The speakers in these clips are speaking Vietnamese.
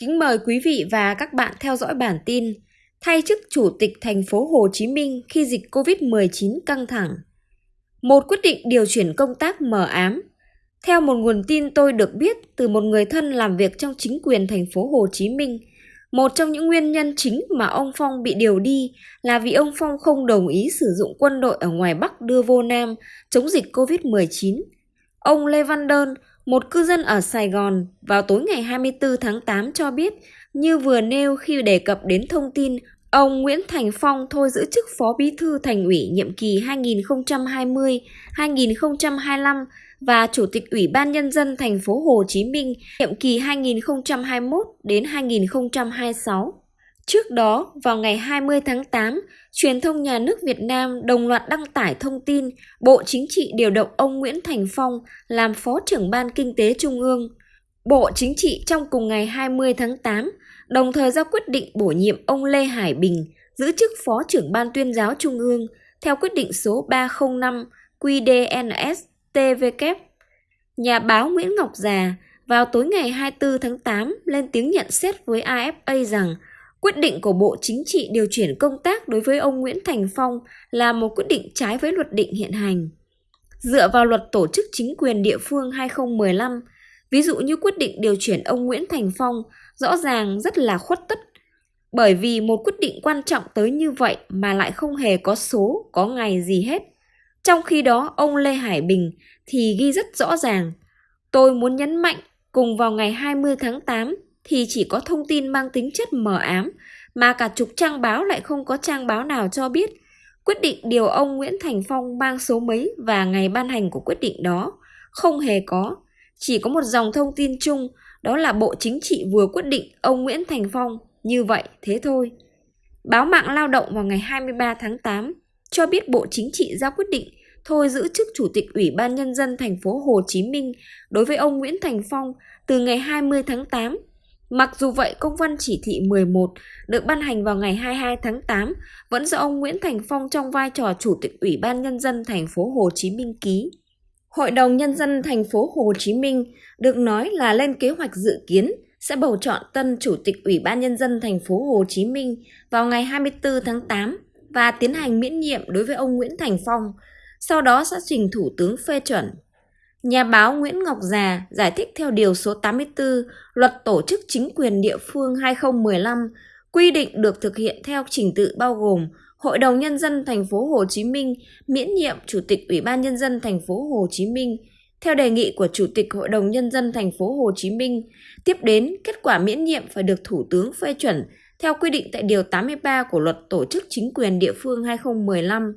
Kính mời quý vị và các bạn theo dõi bản tin Thay chức Chủ tịch thành phố Hồ Chí Minh khi dịch Covid-19 căng thẳng. Một quyết định điều chuyển công tác mờ ám. Theo một nguồn tin tôi được biết từ một người thân làm việc trong chính quyền thành phố Hồ Chí Minh, một trong những nguyên nhân chính mà ông Phong bị điều đi là vì ông Phong không đồng ý sử dụng quân đội ở ngoài Bắc đưa vô Nam chống dịch Covid-19. Ông Lê Văn Đơn, một cư dân ở Sài Gòn vào tối ngày 24 tháng 8 cho biết, như vừa nêu khi đề cập đến thông tin ông Nguyễn Thành Phong thôi giữ chức Phó Bí thư Thành ủy nhiệm kỳ 2020-2025 và Chủ tịch Ủy ban Nhân dân thành phố Hồ Chí Minh nhiệm kỳ 2021 đến 2026. Trước đó, vào ngày 20 tháng 8, truyền thông nhà nước Việt Nam đồng loạt đăng tải thông tin Bộ Chính trị điều động ông Nguyễn Thành Phong làm Phó trưởng Ban Kinh tế Trung ương. Bộ Chính trị trong cùng ngày 20 tháng 8 đồng thời ra quyết định bổ nhiệm ông Lê Hải Bình giữ chức Phó trưởng Ban tuyên giáo Trung ương theo quyết định số 305 QDNS-TVK. Nhà báo Nguyễn Ngọc Già vào tối ngày 24 tháng 8 lên tiếng nhận xét với AFA rằng Quyết định của Bộ Chính trị điều chuyển công tác đối với ông Nguyễn Thành Phong là một quyết định trái với luật định hiện hành. Dựa vào luật tổ chức chính quyền địa phương 2015, ví dụ như quyết định điều chuyển ông Nguyễn Thành Phong rõ ràng rất là khuất tất. Bởi vì một quyết định quan trọng tới như vậy mà lại không hề có số, có ngày gì hết. Trong khi đó, ông Lê Hải Bình thì ghi rất rõ ràng. Tôi muốn nhấn mạnh cùng vào ngày 20 tháng 8 thì chỉ có thông tin mang tính chất mờ ám, mà cả chục trang báo lại không có trang báo nào cho biết quyết định điều ông Nguyễn Thành Phong mang số mấy và ngày ban hành của quyết định đó không hề có chỉ có một dòng thông tin chung, đó là Bộ Chính trị vừa quyết định ông Nguyễn Thành Phong như vậy, thế thôi. Báo mạng lao động vào ngày 23 tháng 8 cho biết Bộ Chính trị ra quyết định thôi giữ chức Chủ tịch Ủy ban Nhân dân thành phố Hồ Chí Minh đối với ông Nguyễn Thành Phong từ ngày 20 tháng 8 Mặc dù vậy, công văn chỉ thị 11 được ban hành vào ngày 22 tháng 8 vẫn do ông Nguyễn Thành Phong trong vai trò Chủ tịch Ủy ban Nhân dân thành phố Hồ Chí Minh ký. Hội đồng Nhân dân thành phố Hồ Chí Minh được nói là lên kế hoạch dự kiến sẽ bầu chọn tân Chủ tịch Ủy ban Nhân dân thành phố Hồ Chí Minh vào ngày 24 tháng 8 và tiến hành miễn nhiệm đối với ông Nguyễn Thành Phong, sau đó sẽ trình Thủ tướng phê chuẩn Nhà báo Nguyễn Ngọc Già giải thích theo Điều số 84 Luật Tổ chức Chính quyền Địa phương 2015 quy định được thực hiện theo trình tự bao gồm Hội đồng Nhân dân thành phố Hồ Chí Minh miễn nhiệm Chủ tịch Ủy ban Nhân dân thành phố Hồ Chí Minh theo đề nghị của Chủ tịch Hội đồng Nhân dân thành phố Hồ Chí Minh. Tiếp đến, kết quả miễn nhiệm phải được Thủ tướng phê chuẩn theo quy định tại Điều 83 của Luật Tổ chức Chính quyền Địa phương 2015.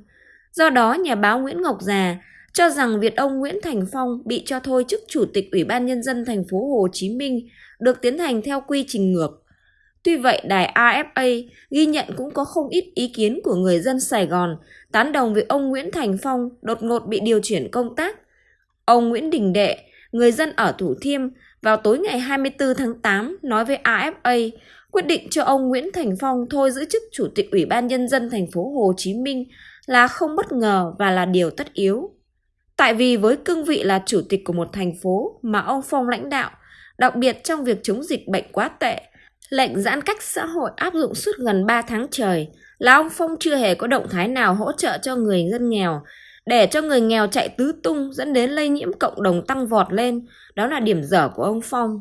Do đó, nhà báo Nguyễn Ngọc Già cho rằng việc ông Nguyễn Thành Phong bị cho thôi chức chủ tịch Ủy ban nhân dân thành phố Hồ Chí Minh được tiến hành theo quy trình ngược. Tuy vậy, đài AFA ghi nhận cũng có không ít ý kiến của người dân Sài Gòn tán đồng việc ông Nguyễn Thành Phong đột ngột bị điều chuyển công tác. Ông Nguyễn Đình Đệ, người dân ở Thủ Thiêm, vào tối ngày 24 tháng 8 nói với AFA quyết định cho ông Nguyễn Thành Phong thôi giữ chức chủ tịch Ủy ban nhân dân thành phố Hồ Chí Minh là không bất ngờ và là điều tất yếu. Tại vì với cương vị là chủ tịch của một thành phố mà ông Phong lãnh đạo, đặc biệt trong việc chống dịch bệnh quá tệ, lệnh giãn cách xã hội áp dụng suốt gần 3 tháng trời, là ông Phong chưa hề có động thái nào hỗ trợ cho người dân nghèo, để cho người nghèo chạy tứ tung dẫn đến lây nhiễm cộng đồng tăng vọt lên, đó là điểm dở của ông Phong.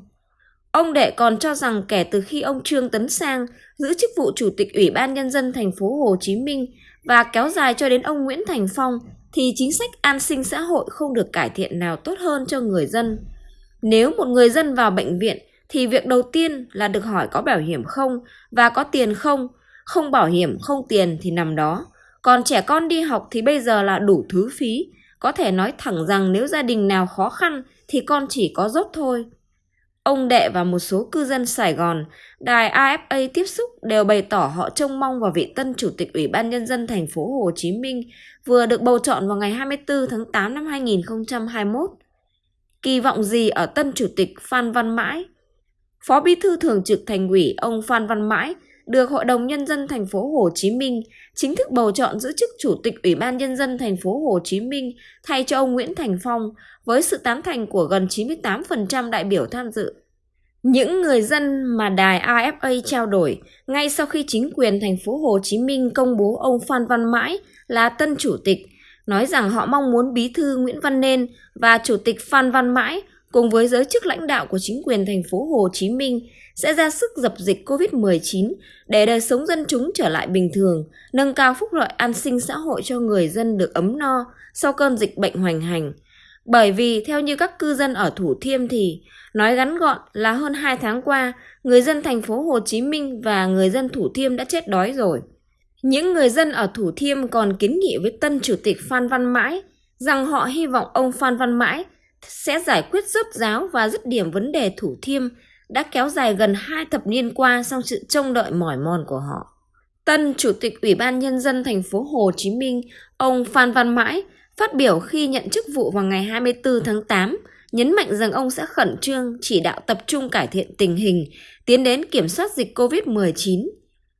Ông Đệ còn cho rằng kể từ khi ông Trương Tấn Sang giữ chức vụ chủ tịch Ủy ban nhân dân thành phố Hồ Chí Minh và kéo dài cho đến ông Nguyễn Thành Phong thì chính sách an sinh xã hội không được cải thiện nào tốt hơn cho người dân. Nếu một người dân vào bệnh viện thì việc đầu tiên là được hỏi có bảo hiểm không và có tiền không, không bảo hiểm không tiền thì nằm đó. Còn trẻ con đi học thì bây giờ là đủ thứ phí, có thể nói thẳng rằng nếu gia đình nào khó khăn thì con chỉ có dốt thôi. Ông Đệ và một số cư dân Sài Gòn, đài AFA tiếp xúc đều bày tỏ họ trông mong vào vị tân chủ tịch Ủy ban Nhân dân thành phố Hồ Chí Minh vừa được bầu chọn vào ngày 24 tháng 8 năm 2021. Kỳ vọng gì ở tân chủ tịch Phan Văn Mãi? Phó Bí thư Thường trực Thành ủy ông Phan Văn Mãi được Hội đồng Nhân dân thành phố Hồ Chí Minh chính thức bầu chọn giữ chức Chủ tịch Ủy ban Nhân dân thành phố Hồ Chí Minh thay cho ông Nguyễn Thành Phong với sự tán thành của gần 98% đại biểu tham dự. Những người dân mà đài AFA trao đổi ngay sau khi chính quyền thành phố Hồ Chí Minh công bố ông Phan Văn Mãi là tân chủ tịch, nói rằng họ mong muốn bí thư Nguyễn Văn Nên và chủ tịch Phan Văn Mãi cùng với giới chức lãnh đạo của chính quyền thành phố Hồ Chí Minh sẽ ra sức dập dịch COVID-19 để đời sống dân chúng trở lại bình thường, nâng cao phúc lợi an sinh xã hội cho người dân được ấm no sau cơn dịch bệnh hoành hành. Bởi vì theo như các cư dân ở Thủ Thiêm thì nói ngắn gọn là hơn 2 tháng qua, người dân thành phố Hồ Chí Minh và người dân Thủ Thiêm đã chết đói rồi. Những người dân ở Thủ Thiêm còn kiến nghị với tân chủ tịch Phan Văn Mãi rằng họ hy vọng ông Phan Văn Mãi sẽ giải quyết rốt ráo và dứt điểm vấn đề Thủ Thiêm đã kéo dài gần hai thập niên qua sau sự trông đợi mỏi mòn của họ. Tân Chủ tịch Ủy ban Nhân dân thành phố Hồ Chí Minh, ông Phan Văn Mãi, phát biểu khi nhận chức vụ vào ngày 24 tháng 8, nhấn mạnh rằng ông sẽ khẩn trương chỉ đạo tập trung cải thiện tình hình, tiến đến kiểm soát dịch COVID-19.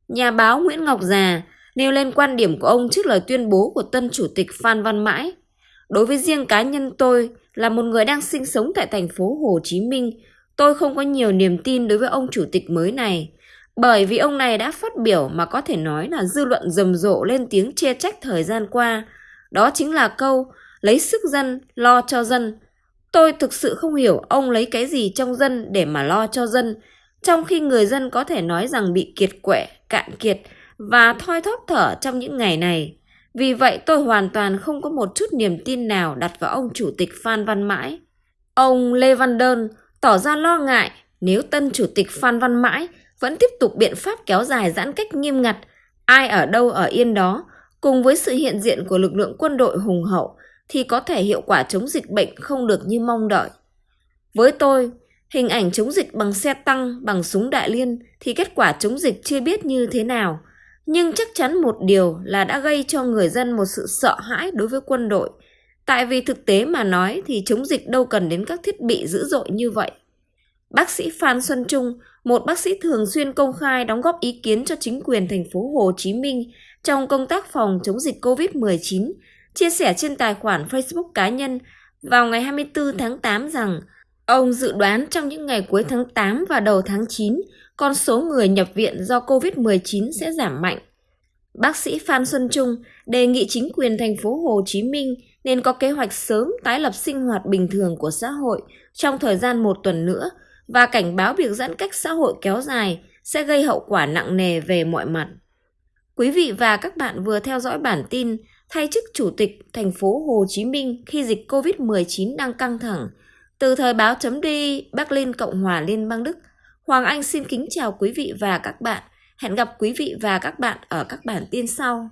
Nhà báo Nguyễn Ngọc Già nêu lên quan điểm của ông trước lời tuyên bố của tân chủ tịch Phan Văn Mãi. Đối với riêng cá nhân tôi là một người đang sinh sống tại thành phố Hồ Chí Minh, tôi không có nhiều niềm tin đối với ông chủ tịch mới này. Bởi vì ông này đã phát biểu mà có thể nói là dư luận rầm rộ lên tiếng chê trách thời gian qua. Đó chính là câu lấy sức dân, lo cho dân. Tôi thực sự không hiểu ông lấy cái gì trong dân để mà lo cho dân, trong khi người dân có thể nói rằng bị kiệt quệ, cạn kiệt và thoi thóp thở trong những ngày này. Vì vậy tôi hoàn toàn không có một chút niềm tin nào đặt vào ông chủ tịch Phan Văn Mãi. Ông Lê Văn Đơn tỏ ra lo ngại nếu tân chủ tịch Phan Văn Mãi vẫn tiếp tục biện pháp kéo dài giãn cách nghiêm ngặt, ai ở đâu ở yên đó, cùng với sự hiện diện của lực lượng quân đội hùng hậu thì có thể hiệu quả chống dịch bệnh không được như mong đợi. Với tôi, hình ảnh chống dịch bằng xe tăng, bằng súng đại liên thì kết quả chống dịch chưa biết như thế nào. Nhưng chắc chắn một điều là đã gây cho người dân một sự sợ hãi đối với quân đội. Tại vì thực tế mà nói thì chống dịch đâu cần đến các thiết bị dữ dội như vậy. Bác sĩ Phan Xuân Trung, một bác sĩ thường xuyên công khai đóng góp ý kiến cho chính quyền thành phố Hồ Chí Minh trong công tác phòng chống dịch COVID-19, chia sẻ trên tài khoản Facebook cá nhân vào ngày 24 tháng 8 rằng ông dự đoán trong những ngày cuối tháng 8 và đầu tháng 9, con số người nhập viện do COVID-19 sẽ giảm mạnh. Bác sĩ Phan Xuân Trung đề nghị chính quyền thành phố Hồ Chí Minh nên có kế hoạch sớm tái lập sinh hoạt bình thường của xã hội trong thời gian một tuần nữa và cảnh báo việc giãn cách xã hội kéo dài sẽ gây hậu quả nặng nề về mọi mặt. Quý vị và các bạn vừa theo dõi bản tin thay chức chủ tịch thành phố Hồ Chí Minh khi dịch COVID-19 đang căng thẳng. Từ thời báo chấm đi Berlin Cộng hòa Liên bang Đức, Hoàng Anh xin kính chào quý vị và các bạn. Hẹn gặp quý vị và các bạn ở các bản tin sau.